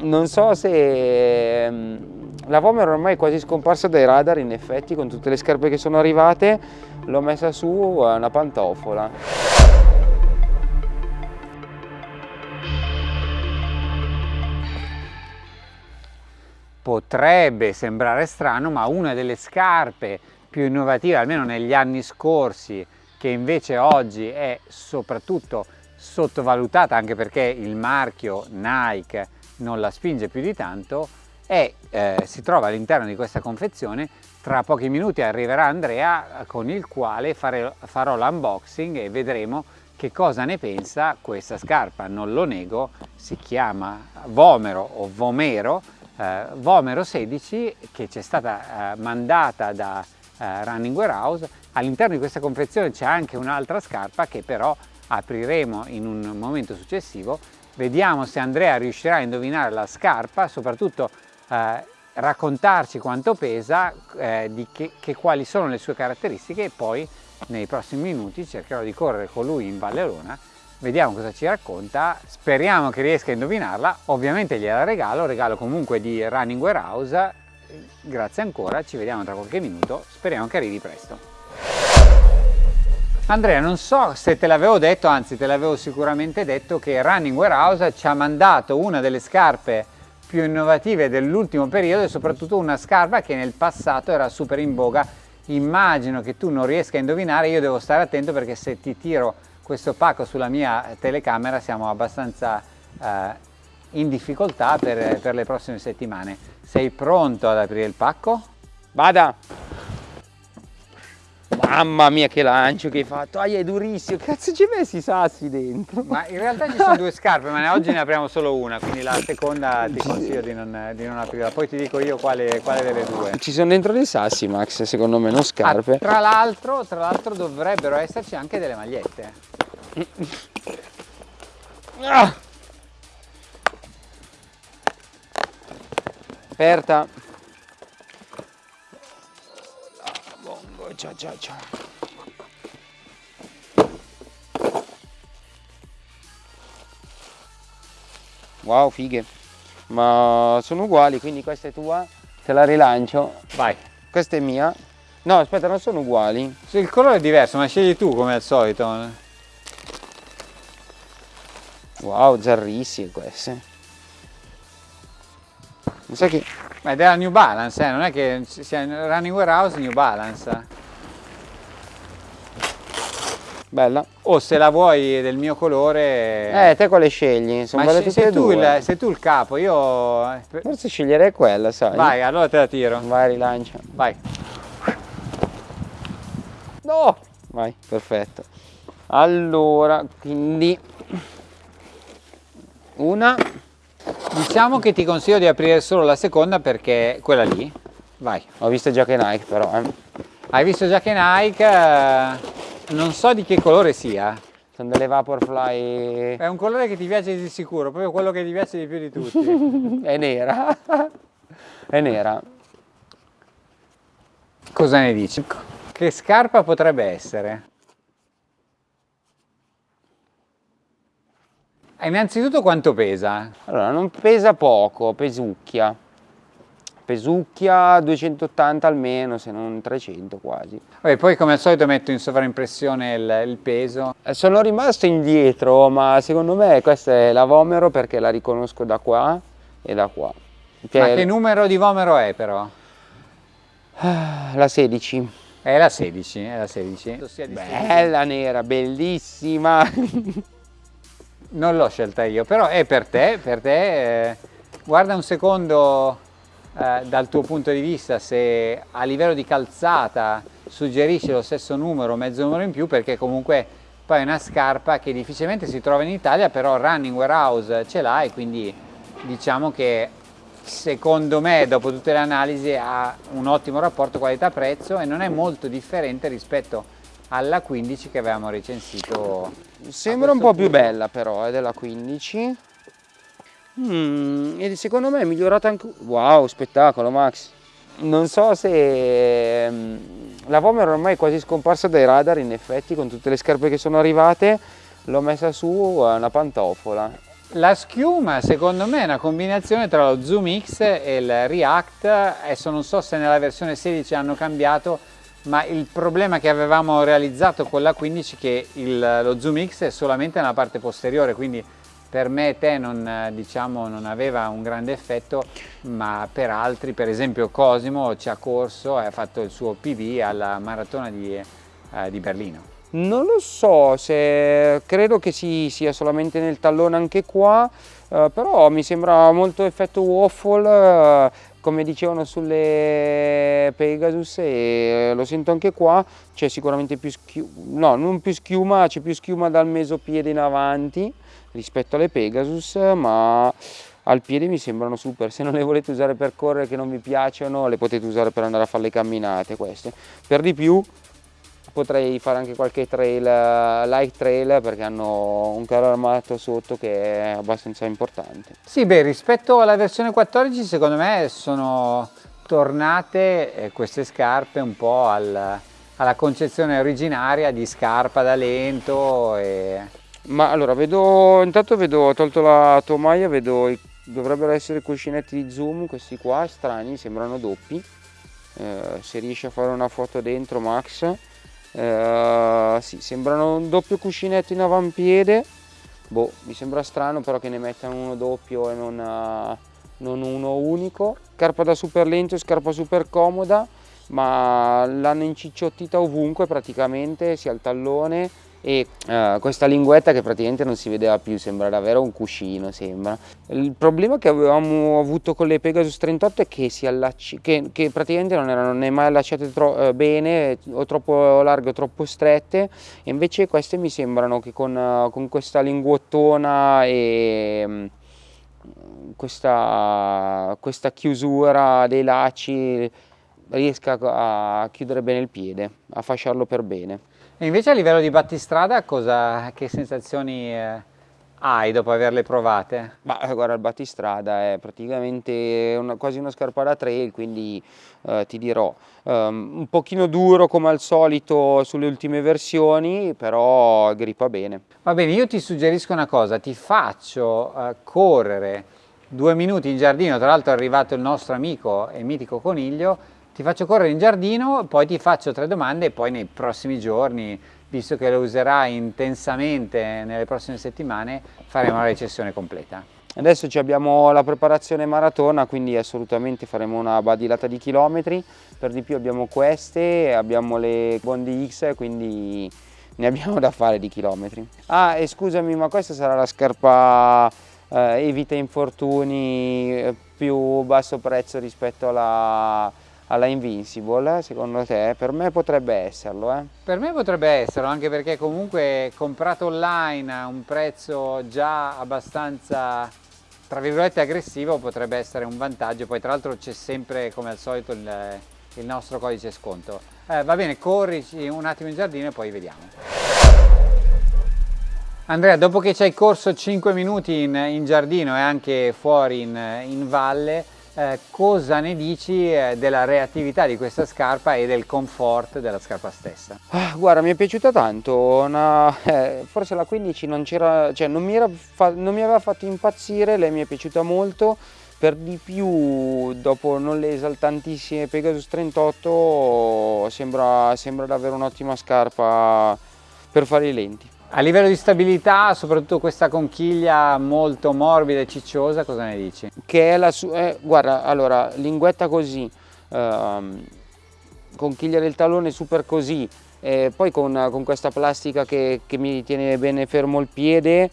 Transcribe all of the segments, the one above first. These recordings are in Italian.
non so se ehm, la Vomero ormai è quasi scomparsa dai radar in effetti con tutte le scarpe che sono arrivate. L'ho messa su una pantofola. Potrebbe sembrare strano ma una delle scarpe più innovative almeno negli anni scorsi che invece oggi è soprattutto sottovalutata anche perché il marchio Nike non la spinge più di tanto e eh, si trova all'interno di questa confezione. Tra pochi minuti arriverà Andrea con il quale fare, farò l'unboxing e vedremo che cosa ne pensa questa scarpa. Non lo nego si chiama Vomero o Vomero eh, Vomero 16 che ci è stata eh, mandata da eh, Running Warehouse. All'interno di questa confezione c'è anche un'altra scarpa che però apriremo in un momento successivo vediamo se Andrea riuscirà a indovinare la scarpa soprattutto eh, raccontarci quanto pesa eh, che, che, quali sono le sue caratteristiche e poi nei prossimi minuti cercherò di correre con lui in Valle Arona vediamo cosa ci racconta. Speriamo che riesca a indovinarla. Ovviamente gliela regalo regalo comunque di Running Warehouse. Grazie ancora ci vediamo tra qualche minuto. Speriamo che arrivi presto Andrea, non so se te l'avevo detto, anzi te l'avevo sicuramente detto, che Running Warehouse ci ha mandato una delle scarpe più innovative dell'ultimo periodo e soprattutto una scarpa che nel passato era super in voga. Immagino che tu non riesca a indovinare, io devo stare attento perché se ti tiro questo pacco sulla mia telecamera siamo abbastanza eh, in difficoltà per, per le prossime settimane. Sei pronto ad aprire il pacco? Vada! Mamma mia che lancio che hai fatto, ah, è durissimo, cazzo ci hai messo i sassi dentro? Ma in realtà ci sono due scarpe, ma oggi ne apriamo solo una, quindi la seconda ti consiglio di non, di non aprirla, poi ti dico io quale, quale, delle due. Ci sono dentro dei sassi Max, secondo me, non scarpe. Ah, tra l'altro dovrebbero esserci anche delle magliette. Ah! Aperta. Ciao ciao ciao. Wow fighe. Ma sono uguali quindi questa è tua? Te la rilancio. Vai. Questa è mia? No aspetta non sono uguali. Il colore è diverso ma scegli tu come al solito. Wow zarrissime queste. Mi sa che ma è della New Balance eh? non è che sia Running Warehouse New Balance Bella. O se la vuoi del mio colore... Eh, te quale scegli? Sono Ma se, sei, tu il, sei tu il capo, io... Forse sceglierei quella, sai. Vai, allora te la tiro. Vai, rilancia. Vai. No! Vai, perfetto. Allora, quindi... Una... Diciamo che ti consiglio di aprire solo la seconda perché quella lì. Vai. Ho visto già che Nike però, eh. Hai visto già che Nike... Eh non so di che colore sia. Sono delle Vaporfly... È un colore che ti piace di sicuro, proprio quello che ti piace di più di tutti. è nera. è nera. Cosa ne dici? Che scarpa potrebbe essere? Innanzitutto quanto pesa? Allora, non pesa poco, pesucchia pesucchia 280 almeno, se non 300 quasi. E poi come al solito metto in sovraimpressione il, il peso. Eh, sono rimasto indietro, ma secondo me questa è la Vomero perché la riconosco da qua e da qua. Cioè, ma che numero di Vomero è però? La 16. È la 16, è la 16. Bella nera, bellissima. non l'ho scelta io, però è per te, per te. Eh, guarda un secondo eh, dal tuo punto di vista se a livello di calzata suggerisce lo stesso numero, mezzo numero in più perché comunque poi è una scarpa che difficilmente si trova in Italia però Running Warehouse ce l'ha e quindi diciamo che secondo me dopo tutte le analisi ha un ottimo rapporto qualità-prezzo e non è molto differente rispetto alla 15 che avevamo recensito sembra un po' punto. più bella però è della 15 Mm, e secondo me è migliorata anche... Wow, spettacolo Max! Non so se... Mm, la Vomero ormai è quasi scomparsa dai radar in effetti con tutte le scarpe che sono arrivate l'ho messa su una pantofola La schiuma secondo me è una combinazione tra lo Zoom X e il React, adesso non so se nella versione 16 hanno cambiato, ma il problema che avevamo realizzato con la 15 è che il, lo Zoom X è solamente nella parte posteriore, quindi per me e te non, diciamo, non aveva un grande effetto, ma per altri, per esempio Cosimo ci ha corso e ha fatto il suo PV alla maratona di, eh, di Berlino. Non lo so, se credo che si sia solamente nel tallone anche qua, eh, però mi sembra molto effetto waffle, eh, come dicevano sulle Pegasus e lo sento anche qua, c'è sicuramente più schiuma, no non più schiuma, c'è più schiuma dal mesopiede in avanti, rispetto alle Pegasus ma al piede mi sembrano super. Se non le volete usare per correre che non vi piacciono le potete usare per andare a fare le camminate queste. Per di più potrei fare anche qualche trail light trail perché hanno un carro armato sotto che è abbastanza importante sì beh rispetto alla versione 14 secondo me sono tornate eh, queste scarpe un po' al, alla concezione originaria di scarpa da lento e ma allora, vedo, intanto vedo, ho tolto la tomaia, vedo, dovrebbero essere cuscinetti di zoom, questi qua, strani, sembrano doppi. Eh, se riesci a fare una foto dentro Max, eh, sì, sembrano un doppio cuscinetto in avampiede. Boh, mi sembra strano però che ne mettano uno doppio e non, uh, non uno unico. Scarpa da super lento, scarpa super comoda, ma l'hanno incicciottita ovunque praticamente, sia al tallone e uh, questa linguetta che praticamente non si vedeva più, sembra davvero un cuscino, sembra. Il problema che avevamo avuto con le Pegasus 38 è che, si allacci, che, che praticamente non erano né mai allacciate uh, bene, o troppo larghe o troppo strette, e invece queste mi sembrano che con, uh, con questa linguottona e um, questa, questa chiusura dei lacci riesca a chiudere bene il piede, a fasciarlo per bene. E invece a livello di battistrada cosa, che sensazioni eh, hai dopo averle provate? Ma eh, guarda il battistrada è praticamente una, quasi una scarpa da trail quindi eh, ti dirò um, un pochino duro come al solito sulle ultime versioni però grippa bene. Va bene io ti suggerisco una cosa ti faccio uh, correre due minuti in giardino tra l'altro è arrivato il nostro amico e mitico coniglio ti faccio correre in giardino, poi ti faccio tre domande e poi nei prossimi giorni, visto che lo userai intensamente nelle prossime settimane, faremo la recessione completa. Adesso abbiamo la preparazione maratona, quindi assolutamente faremo una badilata di chilometri, per di più abbiamo queste, abbiamo le Bondi X, quindi ne abbiamo da fare di chilometri. Ah, e scusami, ma questa sarà la scarpa eh, evita infortuni eh, più basso prezzo rispetto alla alla Invincible, secondo te? Per me potrebbe esserlo, eh? Per me potrebbe esserlo, anche perché comunque comprato online a un prezzo già abbastanza, tra virgolette, aggressivo potrebbe essere un vantaggio, poi tra l'altro c'è sempre, come al solito, il, il nostro codice sconto. Eh, va bene, corrici un attimo in giardino e poi vediamo. Andrea, dopo che ci hai corso 5 minuti in, in giardino e anche fuori in, in valle, eh, cosa ne dici eh, della reattività di questa scarpa e del comfort della scarpa stessa? Ah, guarda, mi è piaciuta tanto, una, eh, forse la 15 non, cioè, non, mi non mi aveva fatto impazzire, lei mi è piaciuta molto, per di più dopo non le esaltantissime Pegasus 38 sembra, sembra davvero un'ottima scarpa per fare i lenti. A livello di stabilità, soprattutto questa conchiglia molto morbida e cicciosa, cosa ne dici? Che è la sua, eh, guarda, allora, linguetta così, ehm, conchiglia del tallone super così, e poi con, con questa plastica che, che, mi tiene bene fermo il piede,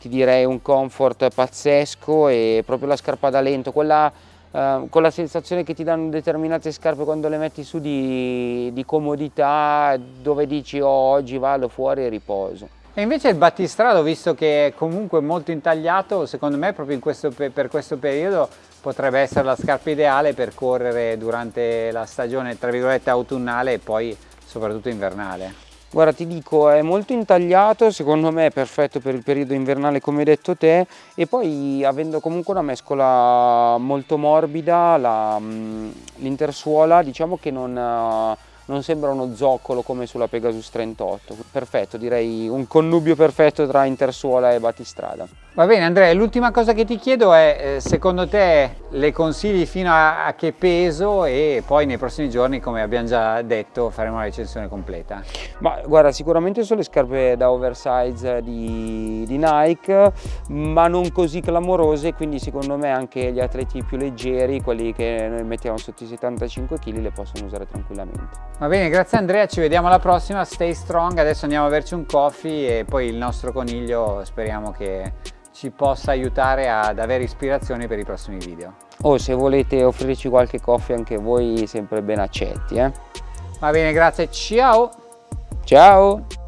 ti direi un comfort pazzesco e proprio la scarpa da lento, quella Uh, con la sensazione che ti danno determinate scarpe quando le metti su di, di comodità dove dici oh, oggi vado fuori e riposo. E invece il battistrado, visto che è comunque molto intagliato, secondo me proprio questo, per questo periodo potrebbe essere la scarpa ideale per correre durante la stagione tra virgolette autunnale e poi soprattutto invernale. Guarda ti dico è molto intagliato, secondo me è perfetto per il periodo invernale come hai detto te e poi avendo comunque una mescola molto morbida, mm, l'intersuola diciamo che non non sembra uno zoccolo come sulla Pegasus 38. Perfetto, direi un connubio perfetto tra intersuola e battistrada. Va bene Andrea, l'ultima cosa che ti chiedo è eh, secondo te le consigli fino a, a, che peso e poi nei prossimi giorni come abbiamo già detto faremo la recensione completa. Ma guarda sicuramente sono le scarpe da oversize di, di Nike ma non così clamorose quindi secondo me anche gli atleti più leggeri, quelli che noi mettiamo sotto i 75 kg le possono usare tranquillamente. Va bene grazie Andrea, ci vediamo alla prossima, stay strong, adesso andiamo a berci un coffee e poi il nostro coniglio speriamo che ci possa aiutare ad avere ispirazione per i prossimi video. O se volete offrirci qualche coffee anche voi sempre ben accetti. Eh? Va bene, grazie, ciao! Ciao!